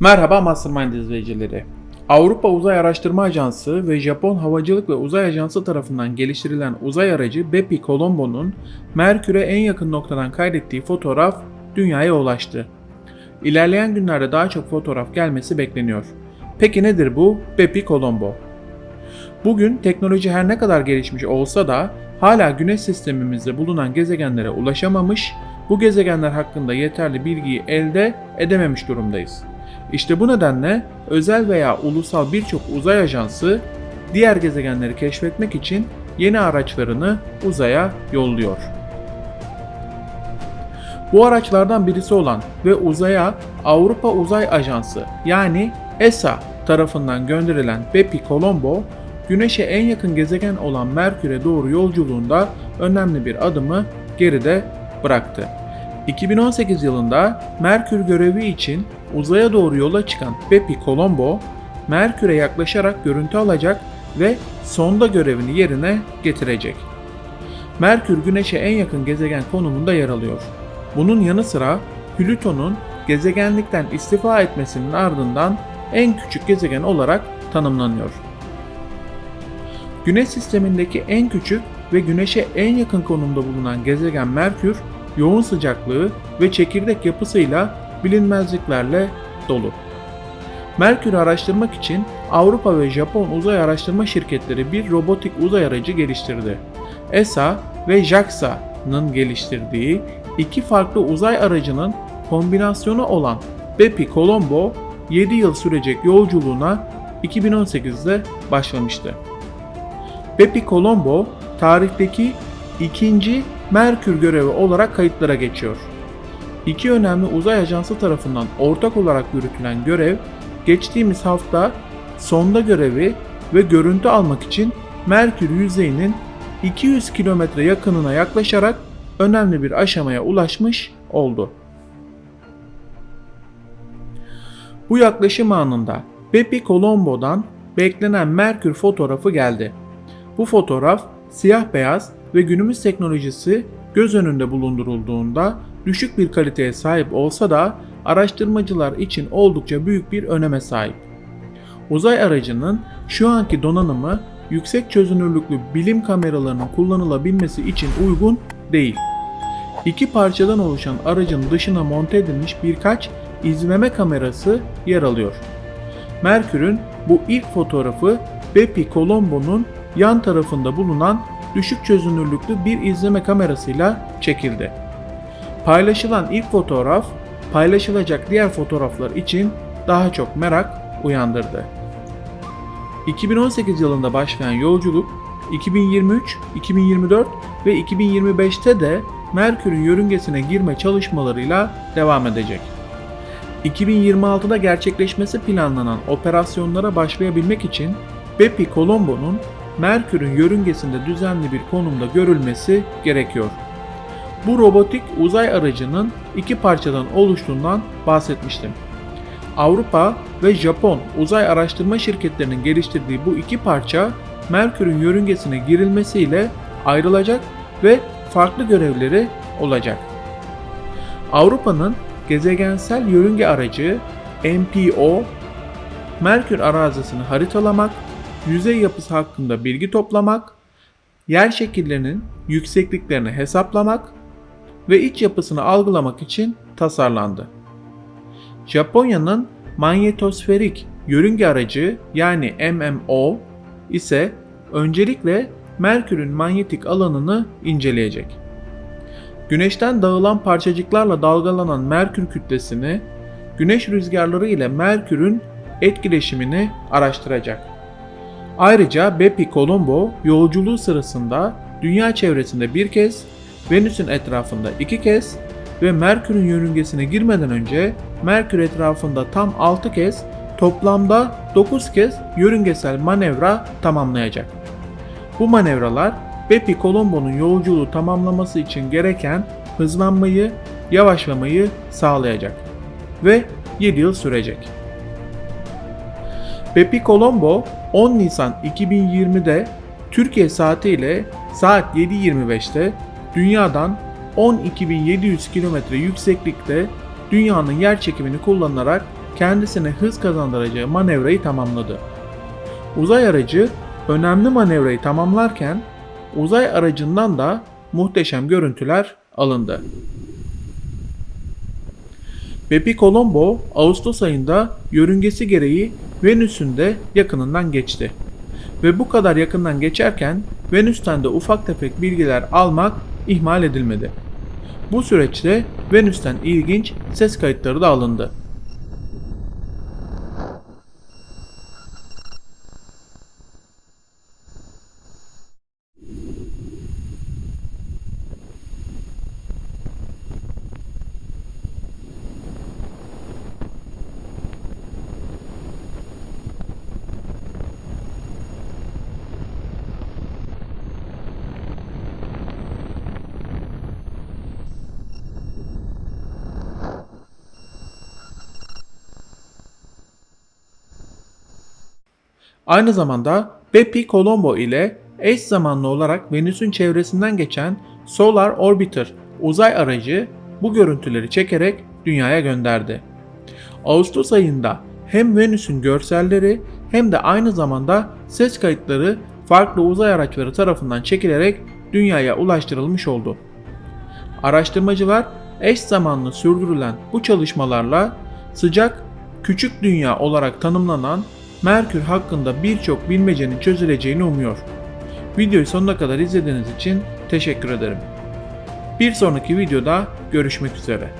Merhaba Mastermind izleyicileri. Avrupa Uzay Araştırma Ajansı ve Japon Havacılık ve Uzay Ajansı tarafından geliştirilen uzay aracı Bepi Colombo'nun Merkür'e en yakın noktadan kaydettiği fotoğraf dünyaya ulaştı. İlerleyen günlerde daha çok fotoğraf gelmesi bekleniyor. Peki nedir bu Bepi Colombo? Bugün teknoloji her ne kadar gelişmiş olsa da hala Güneş sistemimizde bulunan gezegenlere ulaşamamış, bu gezegenler hakkında yeterli bilgiyi elde edememiş durumdayız. İşte bu nedenle özel veya ulusal birçok uzay ajansı diğer gezegenleri keşfetmek için yeni araçlarını uzaya yolluyor. Bu araçlardan birisi olan ve uzaya Avrupa Uzay Ajansı yani ESA tarafından gönderilen Bepi Colombo, Güneş'e en yakın gezegen olan Merkür'e doğru yolculuğunda önemli bir adımı geride bıraktı. 2018 yılında Merkür görevi için uzaya doğru yola çıkan Bepi Colombo, Merkür'e yaklaşarak görüntü alacak ve sonda görevini yerine getirecek. Merkür Güneş'e en yakın gezegen konumunda yer alıyor. Bunun yanı sıra Plüton'un gezegenlikten istifa etmesinin ardından en küçük gezegen olarak tanımlanıyor. Güneş sistemindeki en küçük ve Güneş'e en yakın konumda bulunan gezegen Merkür, yoğun sıcaklığı ve çekirdek yapısıyla bilinmezliklerle dolu. Merkür'ü araştırmak için Avrupa ve Japon uzay araştırma şirketleri bir robotik uzay aracı geliştirdi. ESA ve JAXA'nın geliştirdiği iki farklı uzay aracının kombinasyonu olan Bepi Colombo 7 yıl sürecek yolculuğuna 2018'de başlamıştı. Bepi Colombo tarihteki ikinci Merkür görevi olarak kayıtlara geçiyor. İki önemli uzay ajansı tarafından ortak olarak yürütülen görev, geçtiğimiz hafta sonda görevi ve görüntü almak için Merkür yüzeyinin 200 kilometre yakınına yaklaşarak önemli bir aşamaya ulaşmış oldu. Bu yaklaşım anında Bepi Colombo'dan beklenen Merkür fotoğrafı geldi. Bu fotoğraf siyah beyaz ve günümüz teknolojisi göz önünde bulundurulduğunda düşük bir kaliteye sahip olsa da araştırmacılar için oldukça büyük bir öneme sahip. Uzay aracının şu anki donanımı yüksek çözünürlüklü bilim kameralarının kullanılabilmesi için uygun değil. İki parçadan oluşan aracın dışına monte edilmiş birkaç izleme kamerası yer alıyor. Merkür'ün bu ilk fotoğrafı Bepi Colombo'nun yan tarafında bulunan düşük çözünürlüklü bir izleme kamerasıyla çekildi. Paylaşılan ilk fotoğraf, paylaşılacak diğer fotoğraflar için daha çok merak uyandırdı. 2018 yılında başlayan yolculuk 2023, 2024 ve 2025'te de Merkür'ün yörüngesine girme çalışmalarıyla devam edecek. 2026'da gerçekleşmesi planlanan operasyonlara başlayabilmek için Bepi Colombo'nun Merkür'ün yörüngesinde düzenli bir konumda görülmesi gerekiyor. Bu robotik uzay aracının iki parçadan oluştuğundan bahsetmiştim. Avrupa ve Japon uzay araştırma şirketlerinin geliştirdiği bu iki parça Merkür'ün yörüngesine girilmesiyle ayrılacak ve farklı görevleri olacak. Avrupa'nın gezegensel yörünge aracı MPO, Merkür arazisini haritalamak, yüzey yapısı hakkında bilgi toplamak, yer şekillerinin yüksekliklerini hesaplamak ve iç yapısını algılamak için tasarlandı. Japonya'nın manyetosferik yörünge aracı yani MMO ise öncelikle Merkür'ün manyetik alanını inceleyecek. Güneşten dağılan parçacıklarla dalgalanan Merkür kütlesini, güneş rüzgarları ile Merkür'ün etkileşimini araştıracak. Ayrıca Bepi Colombo yolculuğu sırasında dünya çevresinde bir kez, Venüs'ün etrafında iki kez ve Merkür'ün yörüngesine girmeden önce Merkür etrafında tam 6 kez toplamda 9 kez yörüngesel manevra tamamlayacak. Bu manevralar Bepi Colombo'nun yolculuğu tamamlaması için gereken hızlanmayı, yavaşlamayı sağlayacak ve 7 yıl sürecek. Bepi Colombo 10 Nisan 2020'de Türkiye saatiyle saat 7.25'te dünyadan 12.700 km yükseklikte dünyanın yer çekimini kullanarak kendisine hız kazandıracağı manevrayı tamamladı. Uzay aracı önemli manevrayı tamamlarken uzay aracından da muhteşem görüntüler alındı. Bepi Colombo Ağustos ayında yörüngesi gereği Venüs'ün de yakınından geçti. Ve bu kadar yakından geçerken Venüs'ten de ufak tefek bilgiler almak ihmal edilmedi. Bu süreçte Venüs'ten ilginç ses kayıtları da alındı. Aynı zamanda Bepi Colombo ile eş zamanlı olarak Venüs'ün çevresinden geçen Solar Orbiter uzay aracı bu görüntüleri çekerek dünyaya gönderdi. Ağustos ayında hem Venüs'ün görselleri hem de aynı zamanda ses kayıtları farklı uzay araçları tarafından çekilerek dünyaya ulaştırılmış oldu. Araştırmacılar eş zamanlı sürdürülen bu çalışmalarla sıcak küçük dünya olarak tanımlanan Merkür hakkında birçok bilmecenin çözüleceğini umuyor. Videoyu sonuna kadar izlediğiniz için teşekkür ederim. Bir sonraki videoda görüşmek üzere.